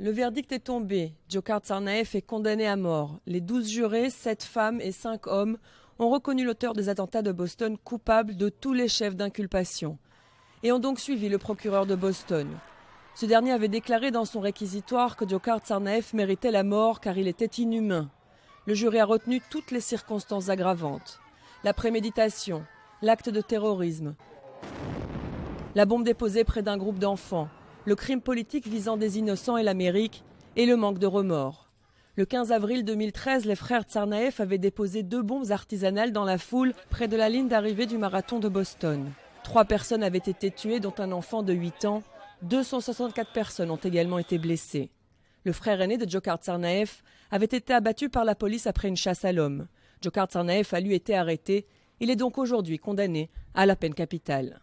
Le verdict est tombé. Djokar Tsarnaev est condamné à mort. Les douze jurés, sept femmes et cinq hommes, ont reconnu l'auteur des attentats de Boston coupable de tous les chefs d'inculpation et ont donc suivi le procureur de Boston. Ce dernier avait déclaré dans son réquisitoire que Djokar Tsarnaev méritait la mort car il était inhumain. Le jury a retenu toutes les circonstances aggravantes. La préméditation, l'acte de terrorisme, la bombe déposée près d'un groupe d'enfants, le crime politique visant des innocents et l'Amérique, et le manque de remords. Le 15 avril 2013, les frères Tsarnaev avaient déposé deux bombes artisanales dans la foule près de la ligne d'arrivée du marathon de Boston. Trois personnes avaient été tuées, dont un enfant de 8 ans. 264 personnes ont également été blessées. Le frère aîné de Djokar Tsarnaev avait été abattu par la police après une chasse à l'homme. Djokar Tsarnaev a lui été arrêté. Il est donc aujourd'hui condamné à la peine capitale.